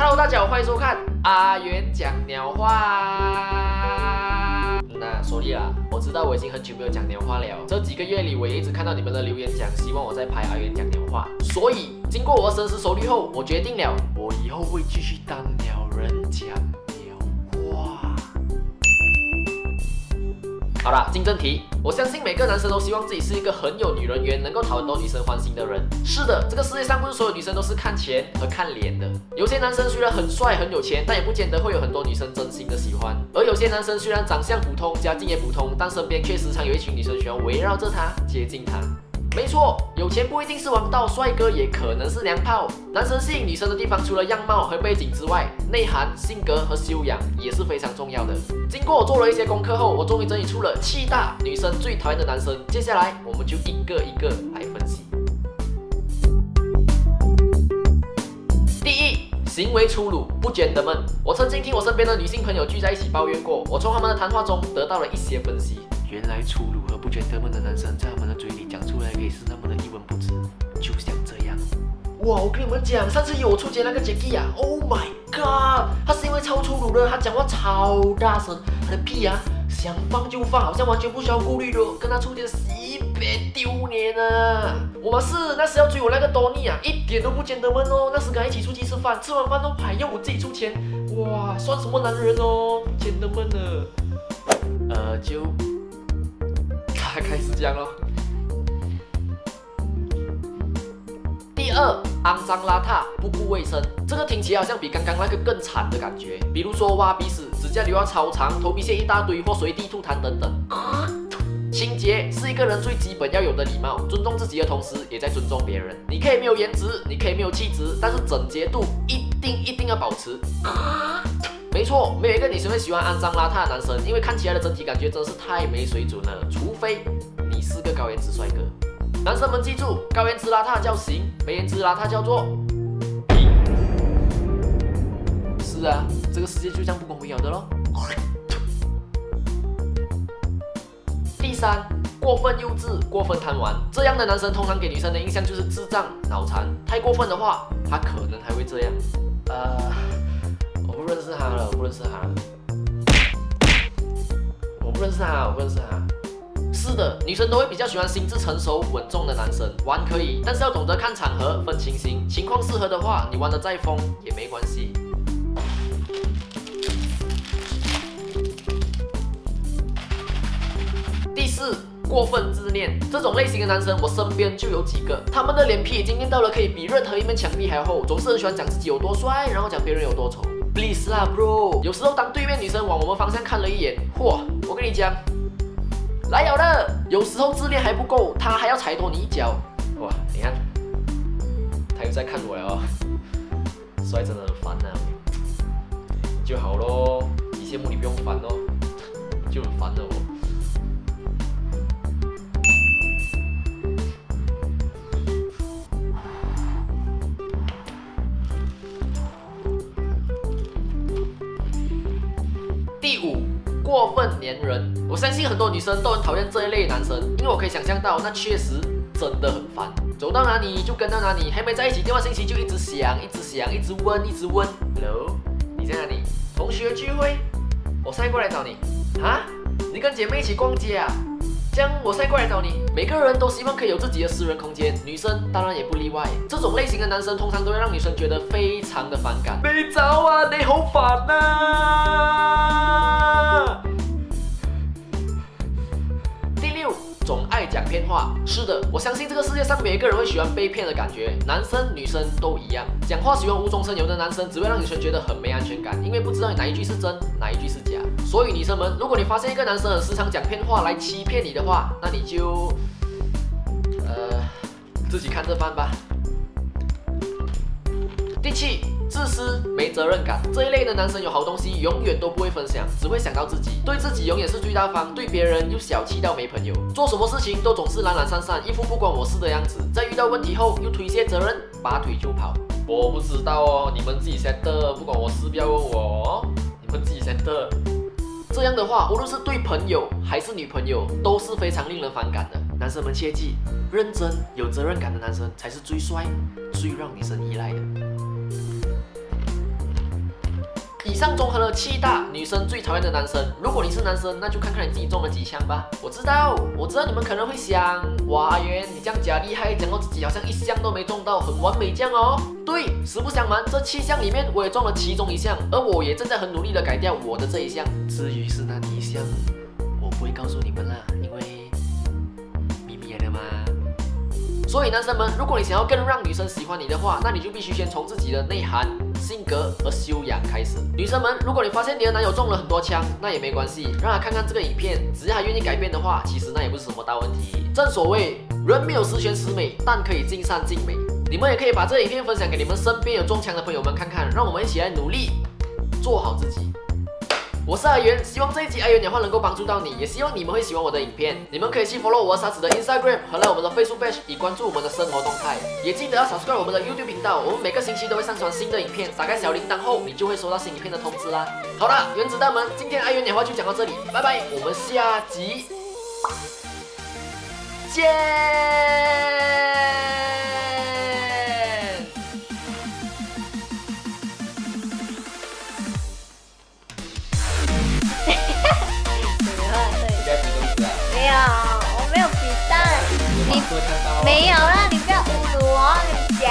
Hello，大家好，欢迎收看阿元讲鸟话。那所以啦，我知道我已经很久没有讲鸟话了。这几个月里，我也一直看到你们的留言，讲希望我在拍阿元讲鸟话。所以，经过我深思熟虑后，我决定了，我以后会继续当鸟人讲。好了，进正题。我相信每个男生都希望自己是一个很有女人缘、能够讨很多女生欢心的人。是的，这个世界上不是所有女生都是看钱和看脸的。有些男生虽然很帅、很有钱，但也不见得会有很多女生真心的喜欢。而有些男生虽然长相普通、家境也普通，但身边却时常有一群女生喜欢围绕着他、接近他。没错，有钱不一定是王道，帅哥也可能是娘炮。男生吸引女生的地方，除了样貌和背景之外，内涵、性格和修养也是非常重要的。经过我做了一些功课后，我终于整理出了七大女生最讨厌的男生。接下来，我们就一个一个来分析。第一，行为粗鲁，不觉得闷。我曾经听我身边的女性朋友聚在一起抱怨过，我从他们的谈话中得到了一些分析。原来粗鲁和不觉得闷的男生，在他们的嘴里讲出来可以是那么的一文不值，就像这样。哇，我跟你们讲，上次有我出街那个 Jackie 啊，Oh my god，他是因为超粗鲁的，他讲话超大声，他的屁啊想放就放，好像完全不需要顾虑的，跟他出街西别丢脸啊！我们是那时要追我那个多尼啊，一点都不觉得闷哦，那时跟他一起出去吃饭，吃完饭都还要我自己出钱，哇，算什么男人哦，觉得闷了，呃就。开始讲喽。第二，肮脏邋遢，不顾卫生，这个听起来好像比刚刚那个更惨的感觉。比如说挖鼻屎，指甲留到超长，头皮屑一大堆，或随地吐痰等等。清洁是一个人最基本要有的礼貌，尊重自己的同时，也在尊重别人。你可以没有颜值，你可以没有气质，但是整洁度一定一定要保持。没错，没有一个女生会喜欢肮脏邋遢的男生，因为看起来的整体感觉真是太没水准了。除非你是个高颜值帅哥。男生们记住，高颜值邋遢叫型，没颜值邋遢叫做皮。是啊，这个世界就这样不公平的喽。第三，过分幼稚，过分贪玩，这样的男生通常给女生的印象就是智障、脑残。太过分的话，他可能还会这样。呃。不认识他了，不认识他。我不认识他，我不认识他。是的，女生都会比较喜欢心智成熟、稳重的男生。玩可以，但是要懂得看场合，分情形。情况适合的话，你玩的再疯也没关系。第四，过分自恋。这种类型的男生，我身边就有几个。他们的脸皮已经练到了可以比任何一面墙壁还厚，总是很喜欢讲自己有多帅，然后讲别人有多丑。Please 啦，bro。有时候当对面女生往我们方向看了一眼，嚯，我跟你讲，来有的。有时候自恋还不够，她还要踩多你一脚。哇，你看，她又在看我了，帅真的很烦呐。就好咯，你羡慕你不用烦咯，就很烦的我。第五过分粘人，我相信很多女生都很讨厌这一类男生，因为我可以想象到，那确实真的很烦。走到哪里就跟到哪里，还没在一起，电话信息就一直响，一直响，一直问，一直问。Hello，你在哪里？同学聚会，我现在过来找你。啊？你跟姐妹一起逛街啊？这样我再过来找你。每个人都希望可以有自己的私人空间，女生当然也不例外。这种类型的男生通常都会让女生觉得非常的反感。没找啊，你好烦呐！讲骗话是的，我相信这个世界上每一个人会喜欢被骗的感觉，男生女生都一样。讲话喜欢无中生有的男生，只会让女生觉得很没安全感，因为不知道哪一句是真，哪一句是假。所以女生们，如果你发现一个男生很时常讲骗话来欺骗你的话，那你就，呃，自己看着办吧。第七。自私、没责任感这一类的男生有好东西永远都不会分享，只会想到自己，对自己永远是最大方，对别人又小气到没朋友，做什么事情都总是懒懒散散，一副不关我事的样子，在遇到问题后又推卸责任，拔腿就跑。我不知道哦，你们自己先的，不管我事，不要问我，你们自己先的。这样的话，无论是对朋友还是女朋友，都是非常令人反感的。男生们切记，认真有责任感的男生才是最帅、最让女生依赖的。以上综合了七大女生最讨厌的男生。如果你是男生，那就看看你自己中了几枪吧。我知道，我知道你们可能会想，哇，阿元你这样假厉害，讲到自己好像一项都没中到，很完美这样哦。对，实不相瞒，这七项里面我也中了其中一项，而我也正在很努力的改掉我的这一项。至于是哪一项，我不会告诉你们了，因为秘密来了嘛。所以男生们，如果你想要更让女生喜欢你的话，那你就必须先从自己的内涵、性格和修养开始。女生们，如果你发现你的男友中了很多枪，那也没关系，让他看看这个影片，只要他愿意改变的话，其实那也不是什么大问题。正所谓，人没有十全十美，但可以尽善尽美。你们也可以把这影片分享给你们身边有中枪的朋友们看看，让我们一起来努力做好自己。我是阿元，希望这一集阿元讲话能够帮助到你，也希望你们会喜欢我的影片。你们可以去 follow 我傻子的 Instagram 和来我们的 Facebook 以关注我们的生活动态，也记得要 subscribe 我们的 YouTube 频道，我们每个星期都会上传新的影片，打开小铃铛后，你就会收到新影片的通知啦。好了，原子弹们，今天阿元讲话就讲到这里，拜拜，我们下集见。没有皮蛋你没有了你不要侮辱我跟你讲